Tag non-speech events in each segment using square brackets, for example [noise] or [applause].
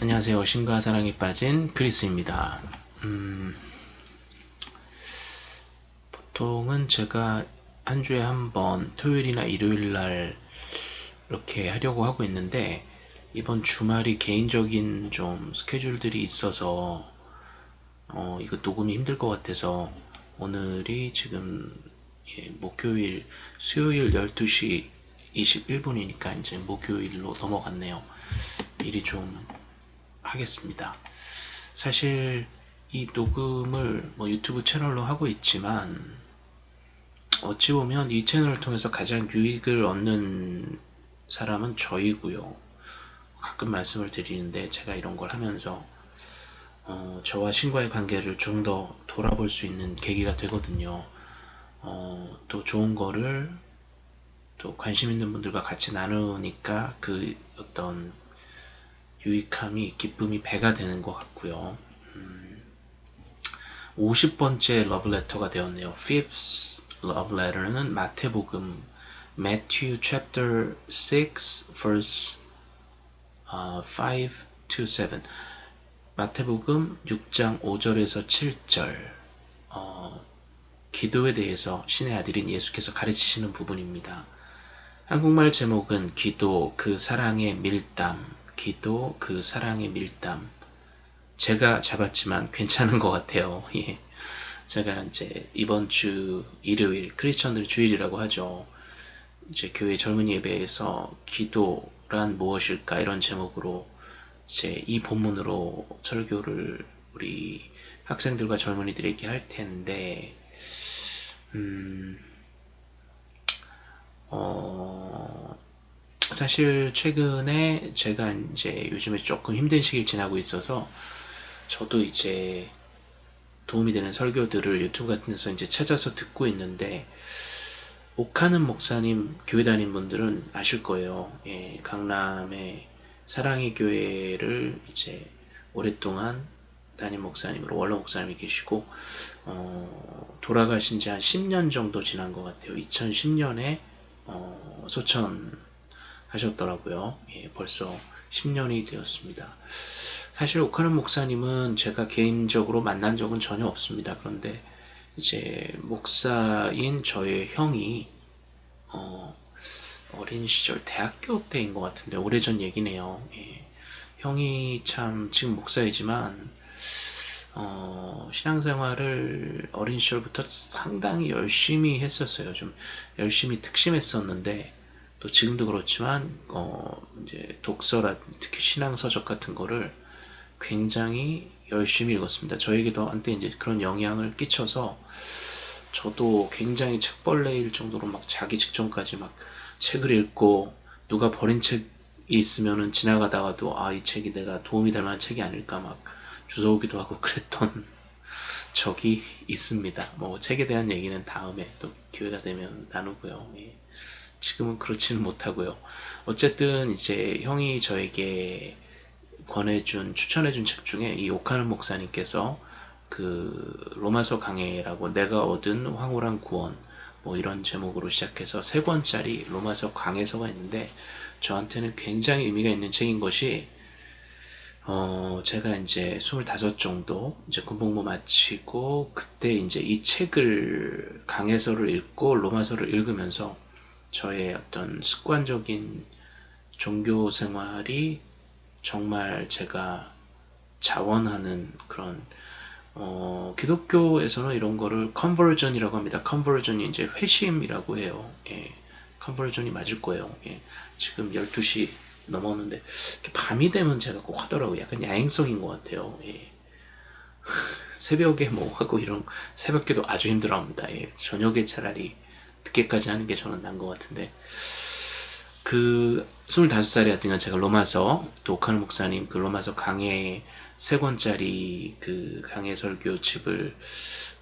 안녕하세요. 신과 사랑에 빠진 크리스입니다. 음, 보통은 제가 한 주에 한 번 토요일이나 일요일 날 이렇게 하려고 하고 있는데 이번 주말이 개인적인 좀 스케줄들이 있어서 어, 이거 녹음이 힘들 것 같아서 오늘이 지금 예, 목요일 수요일 12시 21분이니까 이제 목요일로 넘어갔네요. 일이 좀 하겠습니다. 사실 이 녹음을 뭐 유튜브 채널로 하고 있지만 어찌 보면 이 채널을 통해서 가장 유익을 얻는 사람은 저이고요. 가끔 말씀을 드리는데 제가 이런 걸 하면서 어, 저와 신과의 관계를 좀 더 돌아볼 수 있는 계기가 되거든요. 어, 또 좋은 거를 또 관심 있는 분들과 같이 나누니까 그 어떤 유익함이 기쁨이 배가 되는 것 같고요. 음, 50번째 러브레터가 되었네요. Fifth love letter는 마태복음 Matthew chapter 6 verse uh, 5 to 7 마태복음 6장 5절에서 7절 어, 기도에 대해서 신의 아들인 예수께서 가르치시는 부분입니다. 한국말 제목은 기도 그 사랑의 밀담 기도, 그 사랑의 밀담. 제가 잡았지만 괜찮은 것 같아요. [laughs] 예. 제가 이제 이번 주 일요일, 크리스천들 주일이라고 하죠. 이제 교회 젊은 예배에서 기도란 무엇일까 이런 제목으로 이제 이 본문으로 설교를 우리 학생들과 젊은이들에게 할 텐데, 음, 어, 사실 최근에 제가 이제 요즘에 조금 힘든 시기를 지나고 있어서 저도 이제 도움이 되는 설교들을 유튜브 같은 데서 이제 찾아서 듣고 있는데 옥하는 목사님 교회 다닌 분들은 아실 거예요. 예, 강남의 사랑의 교회를 이제 오랫동안 담임 목사님으로 원로 목사님이 계시고 어, 돌아가신 지 한 10년 정도 지난 것 같아요. 2010년에 어, 소천 하셨더라고요. 예, 벌써 10년이 되었습니다. 사실 오카는 목사님은 제가 개인적으로 만난 적은 전혀 없습니다. 그런데 이제 목사인 저의 형이 어, 어린 시절 대학교 때인 것 같은데 오래전 얘기네요. 예. 형이 참 지금 목사이지만 어, 신앙생활을 어린 시절부터 상당히 열심히 했었어요. 좀 열심히 특심했었는데 또 지금도 그렇지만 어 이제 독서라 특히 신앙 서적 같은 거를 굉장히 열심히 읽었습니다. 저에게도 한때 이제 그런 영향을 끼쳐서 저도 굉장히 책벌레일 정도로 막 자기 직전까지 막 책을 읽고 누가 버린 책이 있으면은 지나가다가도 아 이 책이 내가 도움이 될 만한 책이 아닐까 막 주워오기도 하고 [laughs] 그랬던 적이 있습니다. 뭐 책에 대한 얘기는 다음에 또 기회가 되면 나누고요. 예. 지금은 그렇지는 못하고요. 어쨌든 이제 형이 저에게 권해준 추천해준 책 중에 이 오카는 목사님께서 그 로마서 강해라고 내가 얻은 황홀한 구원 뭐 이런 제목으로 시작해서 세 권짜리 로마서 강해서가 있는데 저한테는 굉장히 의미가 있는 책인 것이 어 제가 이제 25 정도 이제 군복무 마치고 그때 이제 이 책을 강해서를 읽고 로마서를 읽으면서 저의 어떤 습관적인 종교 생활이 정말 제가 자원하는 그런 어, 기독교에서는 이런 거를 컨버전이라고 합니다. 컨버전이 이제 회심이라고 해요. 예. 컨버전이 맞을 거예요. 예. 지금 12시 넘었는데 밤이 되면 제가 꼭 하더라고요. 약간 야행성인 것 같아요. 예. [laughs] 새벽에 뭐 하고 이런 새벽에도 아주 힘들어합니다. 예. 저녁에 차라리 늦게까지 하는 게 저는 난 것 같은데 그 25살에 하여튼 제가 로마서 또 오카노 목사님 그 로마서 강해 세 권짜리 그 강해 설교 집을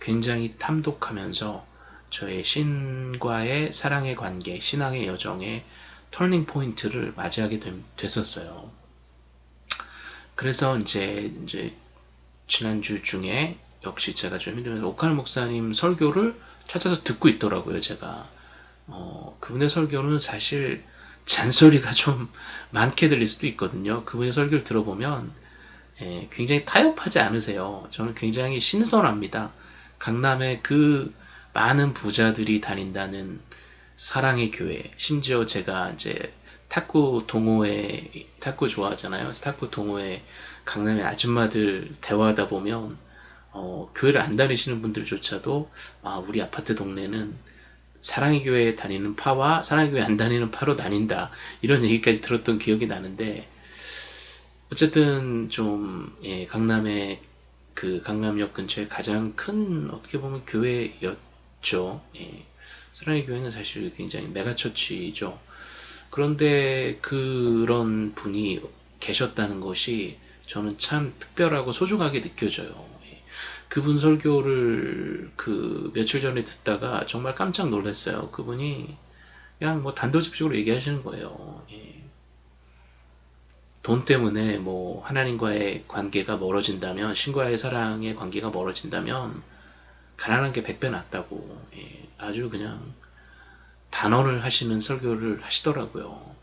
굉장히 탐독하면서 저의 신과의 사랑의 관계, 신앙의 여정의 터닝 포인트를 맞이하게 됐었어요. 그래서 이제 이제 지난주 중에 역시 제가 좀 힘들면서 오카노 목사님 설교를 찾아서 듣고 있더라고요, 제가. 어, 그분의 설교는 사실 잔소리가 좀 많게 들릴 수도 있거든요. 그분의 설교를 들어보면 예, 굉장히 타협하지 않으세요. 저는 굉장히 신선합니다. 강남에 그 많은 부자들이 다닌다는 사랑의 교회. 심지어 제가 이제 탁구 동호회, 탁구 좋아하잖아요. 탁구 동호회 강남의 아줌마들 대화하다 보면, 어, 교회를 안 다니시는 분들조차도, 아, 우리 아파트 동네는 사랑의 교회에 다니는 파와 사랑의 교회 안 다니는 파로 나뉜다. 이런 얘기까지 들었던 기억이 나는데, 어쨌든 좀, 예, 강남의 그 강남역 근처에 가장 큰 어떻게 보면 교회였죠. 예. 사랑의 교회는 사실 굉장히 메가처치죠. 그런데 그런 분이 계셨다는 것이 저는 참 특별하고 소중하게 느껴져요. 예. 그분 설교를 그 며칠 전에 듣다가 정말 깜짝 놀랐어요. 그분이 그냥 뭐 단도직입적으로 얘기하시는 거예요. 예. 돈 때문에 뭐 하나님과의 관계가 멀어진다면 신과의 사랑의 관계가 멀어진다면 가난한 게 백배 낫다고 예, 아주 그냥 단언을 하시는 설교를 하시더라고요.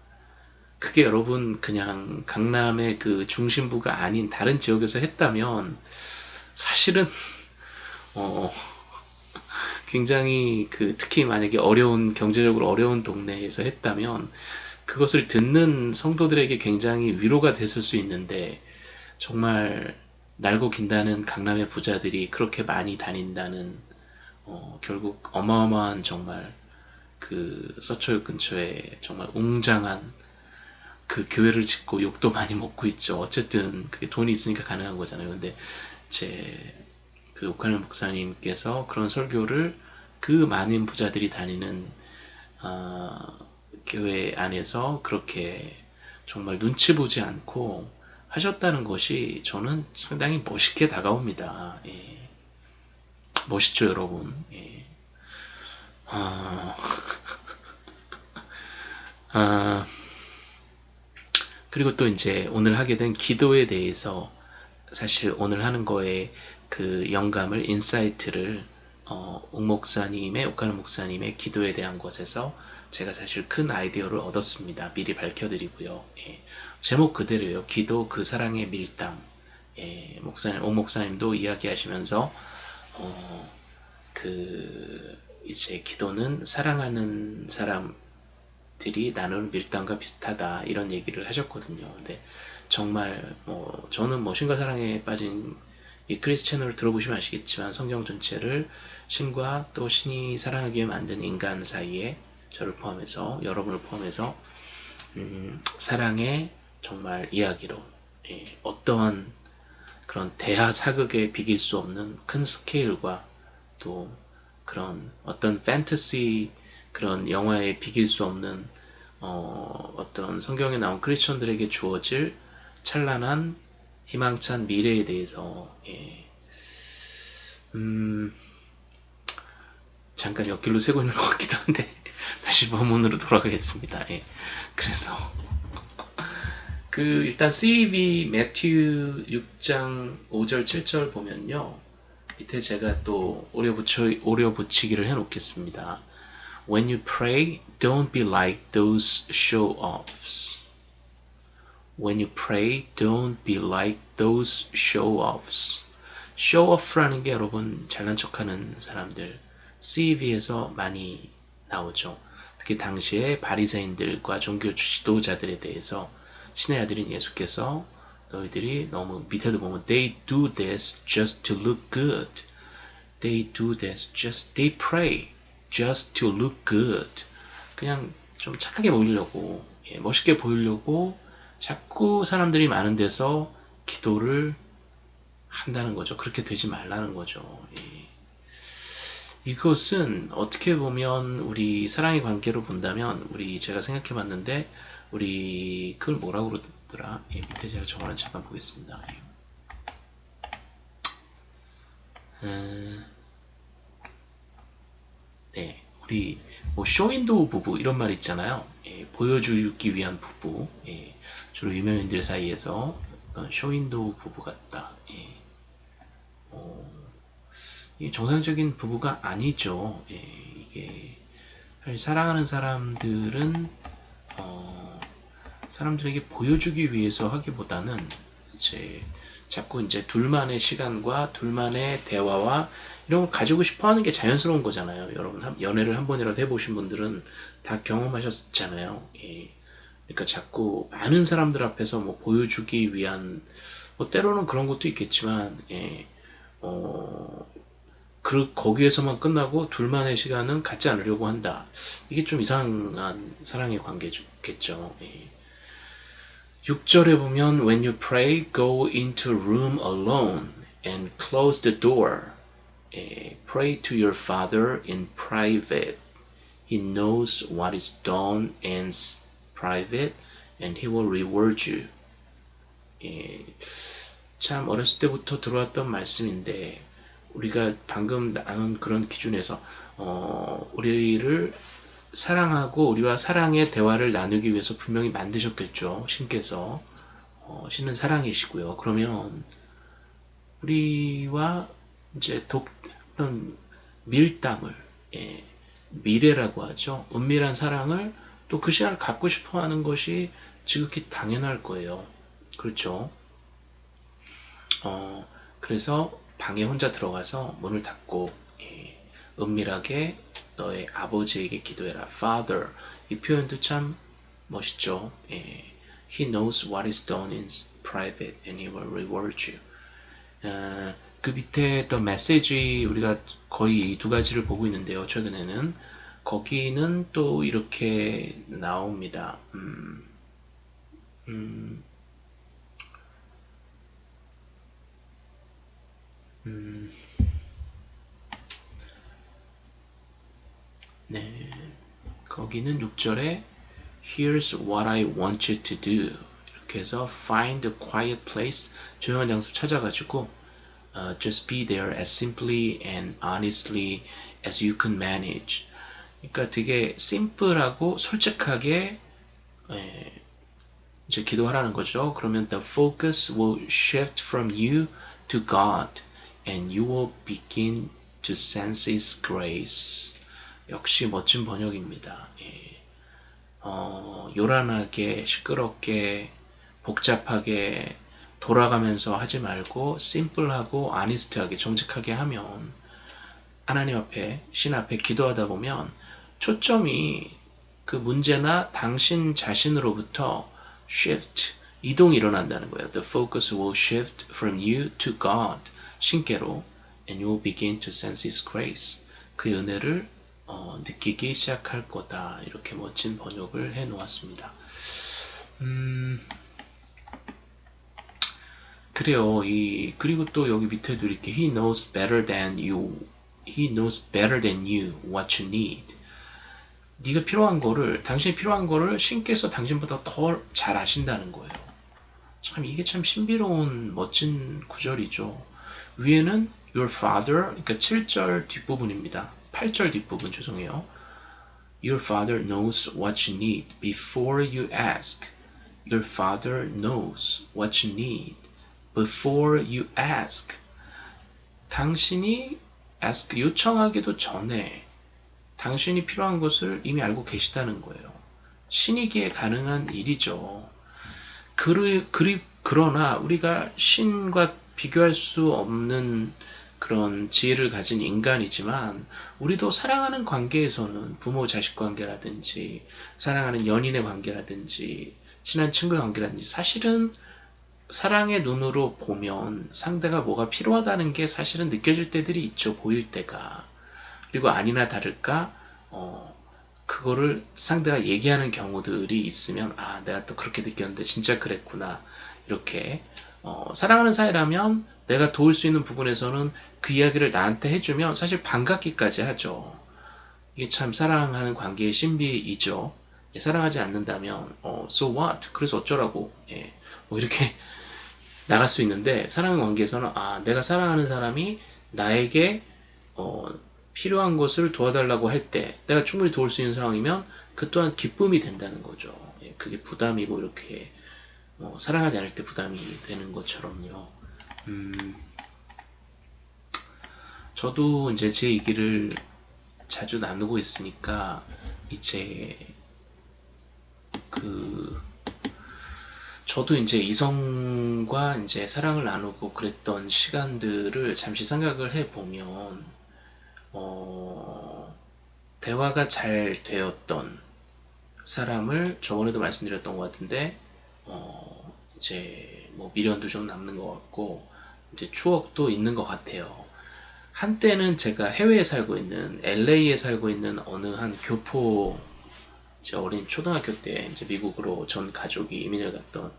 그게 여러분 그냥 강남의 그 중심부가 아닌 다른 지역에서 했다면 사실은 어 굉장히 그 특히 만약에 어려운 경제적으로 어려운 동네에서 했다면 그것을 듣는 성도들에게 굉장히 위로가 됐을 수 있는데 정말 날고 긴다는 강남의 부자들이 그렇게 많이 다닌다는 어, 결국 어마어마한 정말 그 서초역 근처에 정말 웅장한 그 교회를 짓고 욕도 많이 먹고 있죠. 어쨌든 그게 돈이 있으니까 가능한 거잖아요. 근데 제 그 오카네 목사님께서 그런 설교를 그 많은 부자들이 다니는 어, 교회 안에서 그렇게 정말 눈치 보지 않고 하셨다는 것이 저는 상당히 멋있게 다가옵니다. 예. 멋있죠, 여러분. 예. 아... [laughs] 아... 그리고 또 이제 오늘 하게 된 기도에 대해서 사실 오늘 하는 거에 그 영감을 insight를 어, 옥 목사님의 옥가는 목사님의 기도에 대한 것에서 제가 사실 큰 아이디어를 얻었습니다. 미리 밝혀드리고요. 예. 제목 그대로예요. 기도 그 사랑의 밀당. 예. 목사님, 오 목사님도 이야기하시면서 어, 그 이제 기도는 사랑하는 사람들이 나누는 밀당과 비슷하다 이런 얘기를 하셨거든요. 근데 정말 뭐 저는 뭐 신과 사랑에 빠진 이 크리스 채널을 들어보시면 아시겠지만 성경 전체를 신과 또 신이 사랑하기 위해 만든 인간 사이에 저를 포함해서 여러분을 포함해서 음, 사랑의 정말 이야기로 예, 어떠한 그런 대하 사극에 비길 수 없는 큰 스케일과 또 그런 어떤 판타시 그런 영화에 비길 수 없는 어, 어떤 성경에 나온 크리스천들에게 주어질 찬란한 희망찬 미래에 대해서 예. 음, 잠깐 옆길로 새고 있는 것 같기도 한데 [laughs] 다시 본문으로 돌아가겠습니다. 예. 그래서 [laughs] 그 일단 CEV 매튜 6장 5절 7절 보면요. 밑에 제가 또 오려 붙여 오려 붙이기를 해 놓겠습니다. When you pray, don't be like those show-offs. When you pray, don't be like those show-offs. show-off라는 게 여러분 잘난 척하는 사람들 CEV에서 많이 나오죠. 특히 당시에 바리새인들과 종교 지도자들에 대해서 신의 아들인 예수께서 너희들이 너무 밑에도 보면 they do this just to look good. They do this just they pray just to look good. 그냥 좀 착하게 보이려고 예, 멋있게 보이려고 자꾸 사람들이 많은 데서 기도를 한다는 거죠. 그렇게 되지 말라는 거죠. 예. 이것은 어떻게 보면 우리 사랑의 관계로 본다면 우리 제가 생각해 봤는데 우리 그걸 뭐라고 그러더라? 예, 밑에 제가 저거는 잠깐 보겠습니다. 음, 네. 우리 뭐 쇼윈도우 부부 이런 말 있잖아요. 예, 보여주기 위한 부부. 예, 주로 유명인들 사이에서 어떤 쇼윈도우 부부 같다 예. 어, 정상적인 부부가 아니죠. 예, 이게 사랑하는 사람들은 어, 사람들에게 보여주기 위해서 하기보다는 이제 자꾸 이제 둘만의 시간과 둘만의 대화와 이런 걸 가지고 싶어 하는 게 자연스러운 거잖아요. 여러분, 한- 연애를 한 번이라도 해보신 분들은 다 경험하셨잖아요. 예. 그러니까 자꾸 많은 사람들 앞에서 뭐 보여주기 위한, 뭐 때로는 그런 것도 있겠지만, 예. 어, 그, 거기에서만 끝나고 둘만의 시간은 갖지 않으려고 한다. 이게 좀 이상한 사랑의 관계겠죠. 예. 6절에 보면 When you pray, go into room alone and close the door. 예, pray to your father in private. He knows what is done s- private and he will reward you. 예, 참 어렸을 때부터 들어왔던 말씀인데 우리가 방금 나눈 그런 기준에서 어, 우리를 사랑하고 우리와 사랑의 대화를 나누기 위해서 분명히 만드셨겠죠. 신께서 어, 신은 사랑이시고요. 그러면 우리와 이제 독 어떤 밀당을 예, 미래라고 하죠. 은밀한 사랑을 또 그 시간을 갖고 싶어 하는 것이 지극히 당연할 거예요. 그렇죠. 어, 그래서 방에 혼자 들어가서 문을 닫고 예, 은밀하게 너의 아버지에게 기도해라. Father 이 표현도 참 멋있죠. 예, He knows what is done in private and He will reward you. 어, 그 밑에 더 메시지 우리가 거의 이 두 가지를 보고 있는데요. 최근에는 거기는 또 이렇게 나옵니다. 음, 음, 네. 거기는 6절에 Here's what I want you to do. 이렇게 해서 find a quiet place. 조용한 장소 찾아가지고 uh, just be there as simply and honestly as you can manage. 그러니까 되게 심플하고 솔직하게 에, 이제 기도하라는 거죠. 그러면 the focus will shift from you to God and you will begin to sense His grace. 역시 멋진 번역입니다. 예. 어, 요란하게, 시끄럽게, 복잡하게 돌아가면서 하지 말고 심플하고 아니스트하게 정직하게 하면 하나님 앞에 신 앞에 기도하다 보면 초점이 그 문제나 당신 자신으로부터 shift 이동이 일어난다는 거예요. The focus will shift from you to God 신께로 and you will begin to sense His grace 그 은혜를 어, 느끼기 시작할 거다 이렇게 멋진 번역을 해 놓았습니다. 음, 그래요. 이 그리고 또 여기 밑에도 이렇게 He knows better than you. He knows better than you what you need. 네가 필요한 거를 당신이 필요한 거를 신께서 당신보다 더 잘 아신다는 거예요. 참 이게 참 신비로운 멋진 구절이죠. 위에는 your father 그러니까 7절 뒷부분입니다. 8절 뒷부분 죄송해요. Your father knows what you need before you ask. Your father knows what you need before you ask. 당신이 ask 요청하기도 전에 당신이 필요한 것을 이미 알고 계시다는 거예요. 신이기에 가능한 일이죠. 그리, 그리, 그러나 우리가 신과 비교할 수 없는 그런 지혜를 가진 인간이지만 우리도 사랑하는 관계에서는 부모 자식 관계라든지 사랑하는 연인의 관계라든지 친한 친구의 관계라든지 사실은 사랑의 눈으로 보면 상대가 뭐가 필요하다는 게 사실은 느껴질 때들이 있죠. 보일 때가. 그리고 아니나 다를까 어 그거를 상대가 얘기하는 경우들이 있으면 아 내가 또 그렇게 느꼈는데 진짜 그랬구나 이렇게 어 사랑하는 사이라면 내가 도울 수 있는 부분에서는 그 이야기를 나한테 해주면 사실 반갑기까지 하죠. 이게 참 사랑하는 관계의 신비이죠. 예, 사랑하지 않는다면 어 so what 그래서 어쩌라고 예, 뭐 이렇게 [laughs] 나갈 수 있는데 사랑 관계에서는 아 내가 사랑하는 사람이 나에게 어, 필요한 것을 도와달라고 할 때 내가 충분히 도울 수 있는 상황이면 그 또한 기쁨이 된다는 거죠. 예, 그게 부담이고 이렇게 어, 사랑하지 않을 때 부담이 되는 것처럼요. 음, 저도 이제 제 얘기를 자주 나누고 있으니까 이제 그 저도 이제 이성과 이제 사랑을 나누고 그랬던 시간들을 잠시 생각을 해보면, 어, 대화가 잘 되었던 사람을 저번에도 말씀드렸던 것 같은데, 어, 이제 뭐 미련도 좀 남는 것 같고, 이제 추억도 있는 것 같아요. 한때는 제가 해외에 살고 있는 LA에 살고 있는 어느 한 교포 제 어린 초등학교 때 이제 미국으로 전 가족이 이민을 갔던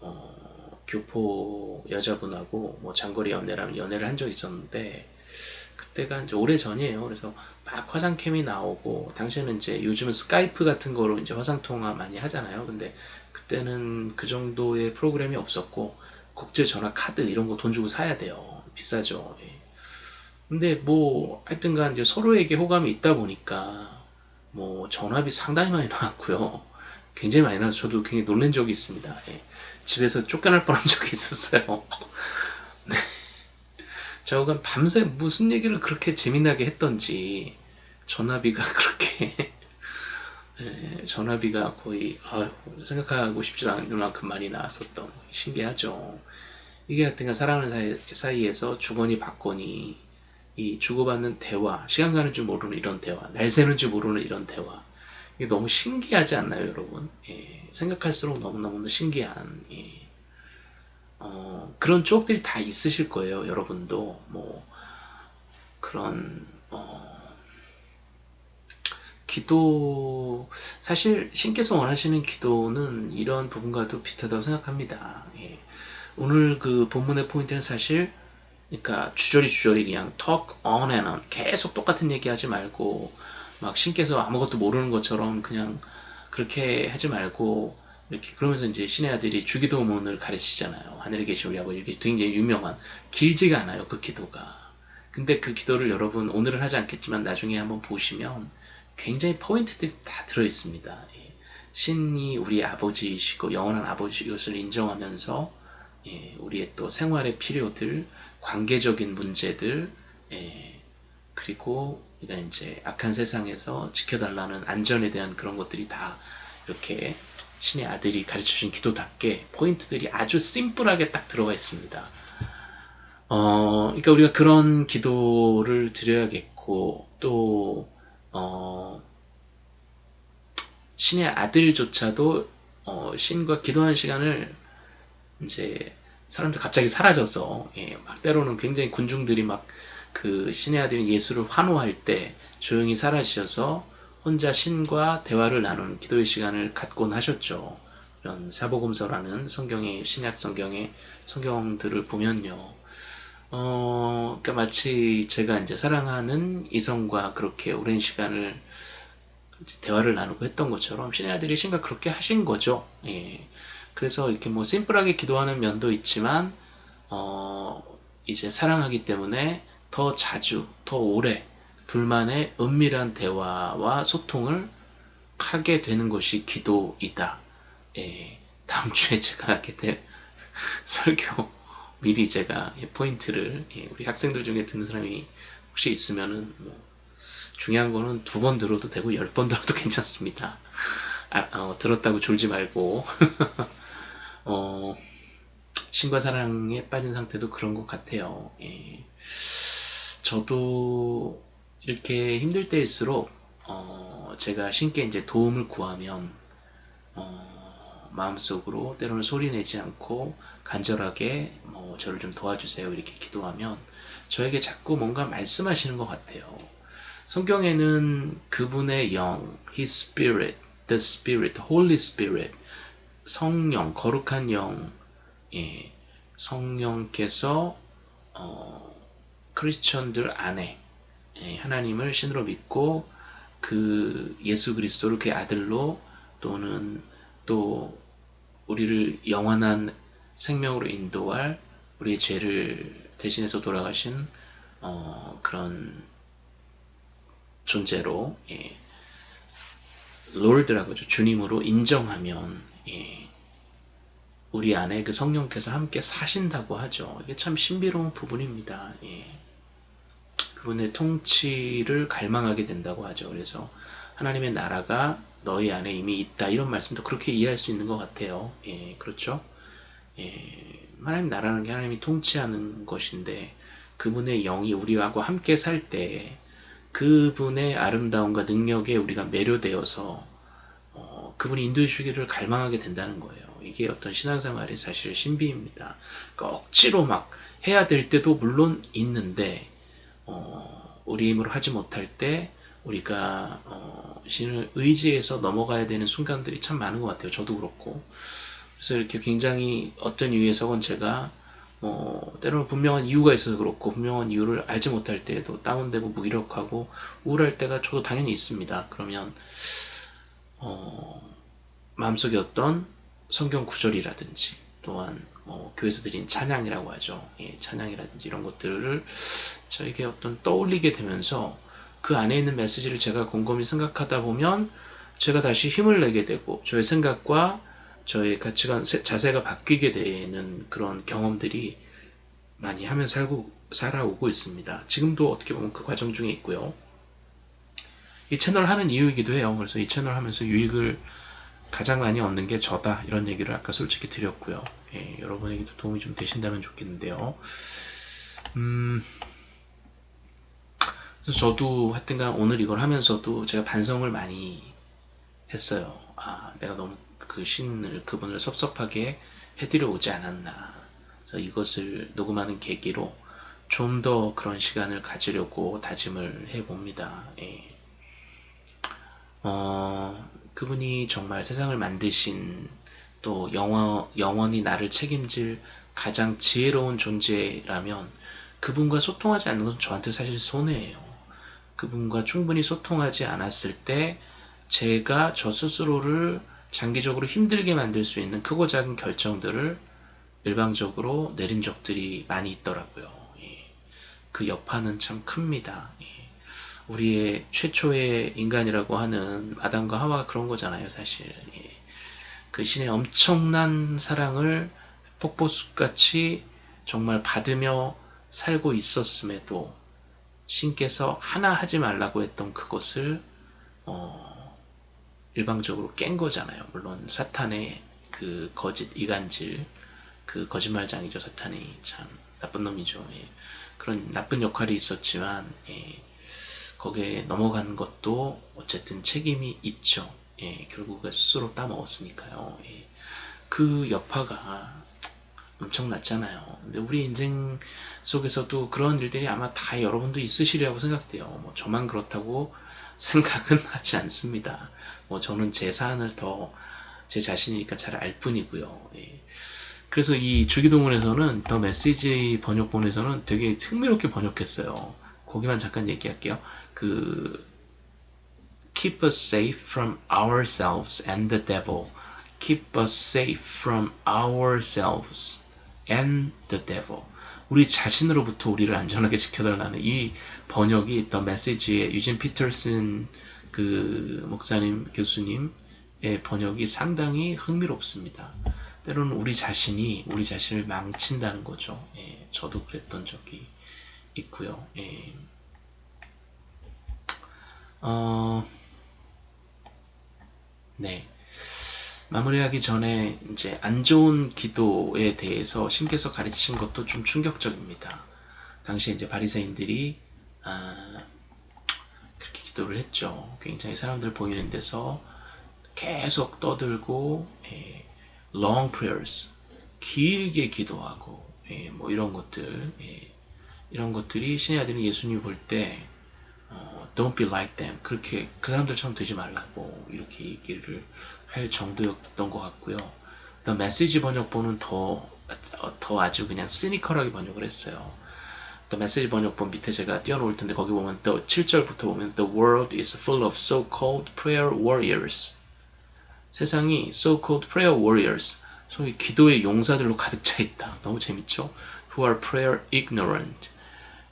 어, 교포 여자분하고 뭐 장거리 연애라면 연애를 한 적이 있었는데 그때가 이제 오래 전이에요. 그래서 막 화상캠이 나오고 당시에는 이제 요즘은 스카이프 같은 거로 이제 화상 통화 많이 하잖아요. 근데 그때는 그 정도의 프로그램이 없었고 국제 전화 카드 이런 거 돈 주고 사야 돼요. 비싸죠. 예. 근데 뭐 하여튼간 이제 서로에게 호감이 있다 보니까 뭐 전압이 상당히 많이 나왔고요. 굉장히 많이 나와서 저도 굉장히 놀란 적이 있습니다. 예. 집에서 쫓겨날 뻔한 적이 있었어요. 네. 저가 밤새 무슨 얘기를 그렇게 재미나게 했던지 전화비가 [laughs] 그렇게 예, 전화비가 거의 아유, 생각하고 싶지도 않을 만큼 많이 나왔었던 신기하죠. 이게 하여튼간 사랑하는 사이, 사이에서 주거니 받거니 이 주고받는 대화, 시간 가는 줄 모르는 이런 대화, 날 새는 줄 모르는 이런 대화. 이게 너무 신기하지 않나요, 여러분? 예, 생각할수록 너무너무 신기한, 예. 어, 그런 추억들이 다 있으실 거예요, 여러분도. 뭐, 그런, 어, 기도, 사실 신께서 원하시는 기도는 이런 부분과도 비슷하다고 생각합니다. 예. 오늘 그 본문의 포인트는 사실 그러니까 주저리 주저리 그냥 talk on and on 계속 똑같은 얘기 하지 말고 막 신께서 아무것도 모르는 것처럼 그냥 그렇게 하지 말고 이렇게 그러면서 이제 신의 아들이 주기도문을 가르치잖아요. 하늘에 계신 우리 아버지 이게 굉장히 유명한 길지가 않아요. 그 기도가. 근데 그 기도를 여러분 오늘은 하지 않겠지만 나중에 한번 보시면 굉장히 포인트들이 다 들어 있습니다. 예. 신이 우리 아버지이시고 영원한 아버지 이것을 인정하면서 예, 우리의 또 생활의 필요들 관계적인 문제들, 예, 그리고 우리가 이제 악한 세상에서 지켜달라는 안전에 대한 그런 것들이 다 이렇게 신의 아들이 가르쳐준 기도답게 포인트들이 아주 심플하게 딱 들어가 있습니다. 어, 그러니까 우리가 그런 기도를 드려야겠고 또 어, 신의 아들조차도 어, 신과 기도하는 시간을 이제 사람들 갑자기 사라져서 예, 막 때로는 굉장히 군중들이 막 그 신의 아들인 예수를 환호할 때 조용히 사라지셔서 혼자 신과 대화를 나누는 기도의 시간을 갖곤 하셨죠. 이런 사복음서라는 성경의 신약 성경의 성경들을 보면요. 어, 그러니까 마치 제가 이제 사랑하는 이성과 그렇게 오랜 시간을 대화를 나누고 했던 것처럼 신의 아들이 신과 그렇게 하신 거죠. 예. 그래서 이렇게 뭐 심플하게 기도하는 면도 있지만 어 이제 사랑하기 때문에 더 자주 더 오래 둘만의 은밀한 대화와 소통을 하게 되는 것이 기도이다. 예, 다음 [laughs] 주에 제가 하게 될 [laughs] 설교 미리 제가 포인트를 예, 우리 학생들 중에 듣는 사람이 혹시 있으면은 뭐 중요한 거는 두 번 들어도 되고 열 번 들어도 [laughs] 괜찮습니다. 아, 어, 들었다고 졸지 말고 어, 신과 사랑에 빠진 상태도 그런 것 같아요. 예. 저도 이렇게 힘들 때일수록 어, 제가 신께 이제 도움을 구하면 어, 마음속으로 때로는 소리내지 않고 간절하게 뭐 저를 좀 도와주세요 이렇게 기도하면 저에게 자꾸 뭔가 말씀하시는 것 같아요. 성경에는 그분의 영, His Spirit, the Spirit, Holy Spirit 성령, 거룩한 영, 예, 성령께서 어, 크리스천들 안에 예, 하나님을 신으로 믿고 그 예수 그리스도를 그의 아들로 또는 또 우리를 영원한 생명으로 인도할 우리의 죄를 대신해서 돌아가신 어, 그런 존재로 예, 롤드라고 하죠. 주님으로 인정하면 예, 우리 안에 그 성령께서 함께 사신다고 하죠. 이게 참 신비로운 부분입니다. 예. 그분의 통치를 갈망하게 된다고 하죠. 그래서 하나님의 나라가 너희 안에 이미 있다 이런 말씀도 그렇게 이해할 수 있는 것 같아요. 예, 그렇죠? 예, 하나님 나라는 게 하나님이 통치하는 것인데 그분의 영이 우리하고 함께 살 때 그분의 아름다움과 능력에 우리가 매료되어서 어, 그분이 인도해 주기를 갈망하게 된다는 거예요. 이게 어떤 신앙생활의 사실 신비입니다. 그러니까 억지로 막 해야 될 때도 물론 있는데 어, 우리 힘으로 하지 못할 때 우리가 어, 신을 의지해서 넘어가야 되는 순간들이 참 많은 것 같아요. 저도 그렇고 그래서 이렇게 굉장히 어떤 이유에서건 제가 뭐 때로는 분명한 이유가 있어서 그렇고 분명한 이유를 알지 못할 때에도 다운되고 무기력하고 우울할 때가 저도 당연히 있습니다. 그러면 어, 마음속에 어떤 성경 구절이라든지 또한 뭐 교회에서 드린 찬양이라고 하죠. 예, 찬양이라든지 이런 것들을 저에게 어떤 떠올리게 되면서 그 안에 있는 메시지를 제가 곰곰이 생각하다 보면 제가 다시 힘을 내게 되고 저의 생각과 저의 가치관, 자세가 바뀌게 되는 그런 경험들이 많이 하면 살고, 살아오고 있습니다. 지금도 어떻게 보면 그 과정 중에 있고요. 이 채널 하는 이유이기도 해요. 그래서 이 채널 하면서 유익을 가장 많이 얻는 게 저다. 이런 얘기를 아까 솔직히 드렸고요. 예, 여러분에게도 도움이 좀 되신다면 좋겠는데요. 음, 그래서 저도 하여튼간 오늘 이걸 하면서도 제가 반성을 많이 했어요. 아, 내가 너무 그 신을, 그분을 섭섭하게 해드려 오지 않았나. 그래서 이것을 녹음하는 계기로 좀 더 그런 시간을 가지려고 다짐을 해봅니다. 예. 어, 그분이 정말 세상을 만드신 또 영원, 영원히 나를 책임질 가장 지혜로운 존재라면 그분과 소통하지 않는 건 저한테 사실 손해예요. 그분과 충분히 소통하지 않았을 때 제가 저 스스로를 장기적으로 힘들게 만들 수 있는 크고 작은 결정들을 일방적으로 내린 적들이 많이 있더라고요. 예. 그 여파는 참 큽니다. 예. 우리의 최초의 인간이라고 하는 아담과 하와가 그런 거잖아요, 사실. 예. 그 신의 엄청난 사랑을 폭포수같이 정말 받으며 살고 있었음에도 신께서 하나 하지 말라고 했던 그것을 어, 일방적으로 깬 거잖아요. 물론 사탄의 그 거짓 이간질 그 거짓말장이죠. 사탄이 참 나쁜 놈이죠. 예. 그런 나쁜 역할이 있었지만 예. 거기에 넘어간 것도 어쨌든 책임이 있죠. 예. 결국 스스로 따먹었으니까요. 예. 그 여파가 엄청났잖아요. 근데 우리 인생 속에서도 그런 일들이 아마 다 여러분도 있으시리라고 생각돼요. 뭐 저만 그렇다고 [laughs] 생각은 하지 않습니다. 뭐 저는 제 사안을 더 제 자신이니까 잘 알 뿐이고요. 예. 그래서 이 주기도문에서는 더 메시지 번역본에서는 되게 흥미롭게 번역했어요. 거기만 잠깐 얘기할게요. 그 keep us safe from ourselves and the devil. keep us safe from ourselves and the devil. 우리 자신으로부터 우리를 안전하게 지켜달라는 이 번역이 더 메시지의 유진 피터슨 그 목사님 교수님의 번역이 상당히 흥미롭습니다. 때로는 우리 자신이 우리 자신을 망친다는 거죠. 예, 저도 그랬던 적이 있고요. 예. 어, 네. 마무리하기 전에 이제 안 좋은 기도에 대해서 신께서 가르치신 것도 좀 충격적입니다. 당시에 이제 바리새인들이 아, 그렇게 기도를 했죠. 굉장히 사람들 보이는 데서 계속 떠들고 예, long prayers 길게 기도하고 예, 뭐 이런 것들 예, 이런 것들이 신의 아들인 예수님 볼때 어, don't be like them 그렇게 그 사람들처럼 되지 말라고 이렇게 얘기를 할 정도였던 것 같고요. The Message 번역본은 더, 더 아주 그냥 시니컬하게 번역을 했어요. The Message 번역본 밑에 제가 띄워놓을 텐데 거기 보면 the 7절부터 보면 The world is full of so-called prayer warriors. 세상이 so-called prayer warriors, 소위 기도의 용사들로 가득 차 있다. 너무 재밌죠? Who are prayer ignorant.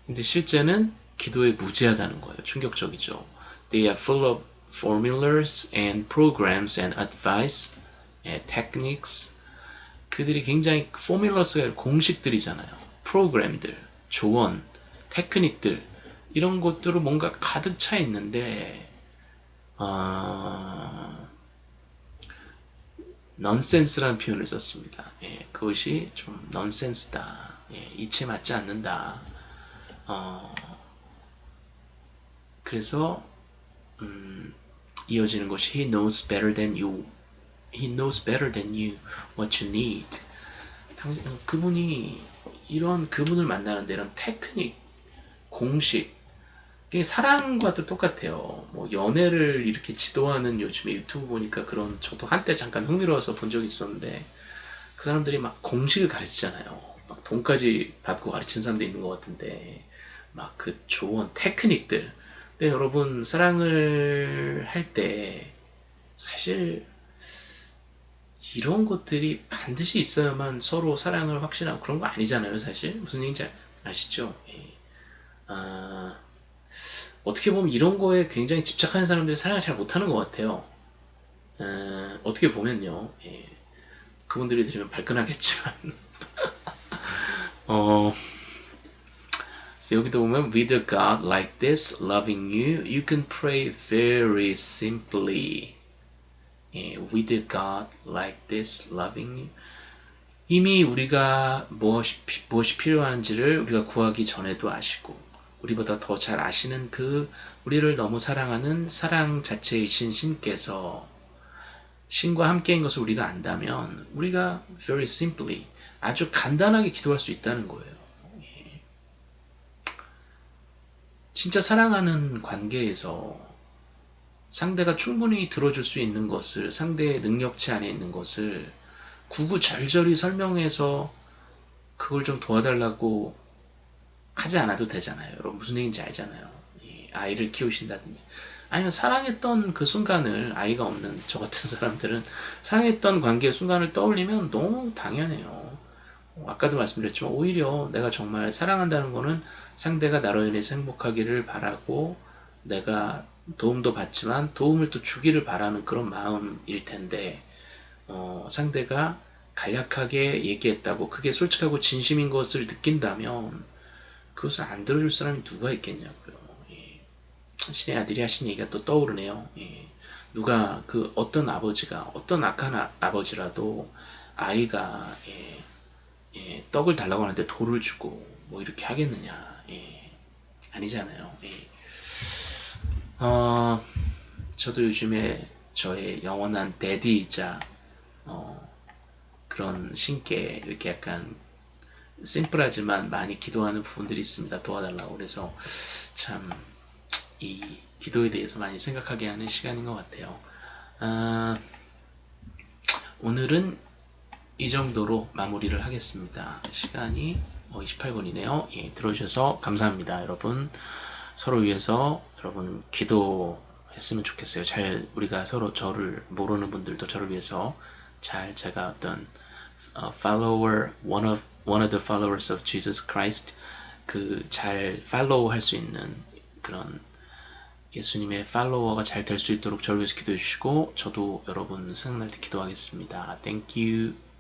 근데 실제는 기도에 무지하다는 거예요. 충격적이죠. They are full of formulas and programs and advice, 예, techniques. 그들이 굉장히 포뮬러스가 공식들이잖아요. 프로그램들, 조언, 테크닉들 이런 것들을 뭔가 가득 차 있는데 어... nonsense라는 표현을 썼습니다. 예, 그것이 좀 nonsense다. 예, 이치에 맞지 않는다. 어, 그래서 음, 이어지는 것이 He knows better than you. He knows better than you what you need. 당신, 그분이 이런 그분을 만나는데 이런 테크닉, 공식, 이게 사랑과도 똑같아요. 뭐 연애를 이렇게 지도하는 요즘에 유튜브 보니까 그런 저도 한때 잠깐 흥미로워서 본 적이 있었는데 그 사람들이 막 공식을 가르치잖아요. 막 돈까지 받고 가르치는 사람도 있는 것 같은데 막 그 조언, 테크닉들. 근데 여러분 사랑을 할 때 사실 이런 것들이 반드시 있어야만 서로 사랑을 확신하고 그런 거 아니잖아요, 사실. 무슨 얘기인지 아시죠? 예. 아, 어떻게 보면 이런 거에 굉장히 집착하는 사람들이 사랑을 잘 못하는 것 같아요. 어, 어떻게 보면요. 예. 그분들이 들으면 발끈하겠지만. [laughs] 어, 여기도 보면 with a God like this loving you, you can pray very simply. 예, with a God like this loving you. 이미 우리가 무엇이, 무엇이 필요한지를 우리가 구하기 전에도 아시고 우리보다 더 잘 아시는 그 우리를 너무 사랑하는 사랑 자체이신 신께서 신과 함께인 것을 우리가 안다면 우리가 very simply 아주 간단하게 기도할 수 있다는 거예요. 예. 진짜 사랑하는 관계에서 상대가 충분히 들어줄 수 있는 것을 상대의 능력치 안에 있는 것을 구구절절히 설명해서 그걸 좀 도와달라고 하지 않아도 되잖아요. 여러분 무슨 얘기인지 알잖아요. 아이를 키우신다든지 아니면 사랑했던 그 순간을 아이가 없는 저 같은 [laughs] 사람들은 사랑했던 관계의 순간을 떠올리면 너무 당연해요. 아까도 말씀드렸지만 오히려 내가 정말 사랑한다는 거는 상대가 나로 인해서 행복하기를 바라고 내가 도움도 받지만 도움을 또 주기를 바라는 그런 마음일 텐데 어, 상대가 간략하게 얘기했다고 그게 솔직하고 진심인 것을 느낀다면 그것을 안 들어줄 사람이 누가 있겠냐고요. 예. 신의 아들이 하신 얘기가 또 떠오르네요. 예. 누가 그 어떤 아버지가 어떤 악한 아, 아버지라도 아이가 예, 예, 떡을 달라고 하는데 돌을 주고 뭐 이렇게 하겠느냐 예. 아니잖아요. 예. 어, 저도 요즘에 저의 영원한 데디이자 어, 그런 신께 이렇게 약간 심플하지만 많이 기도하는 부분들이 있습니다. 도와달라고 그래서 참 이 기도에 대해서 많이 생각하게 하는 시간인 것 같아요. 아, 오늘은 이 정도로 마무리를 하겠습니다. 시간이 28분이네요. 예, 들어주셔서 감사합니다. 여러분 서로 위해서 여러분 기도했으면 좋겠어요. 잘 우리가 서로 저를 모르는 분들도 저를 위해서 잘 제가 어떤 uh, follower, one of one of the followers of Jesus Christ 그 잘 팔로우 할 수 있는 그런 예수님의 팔로워가 잘 될 수 있도록 저를 위해서 기도해 주시고 저도 여러분 생각날 때 기도하겠습니다. Thank you.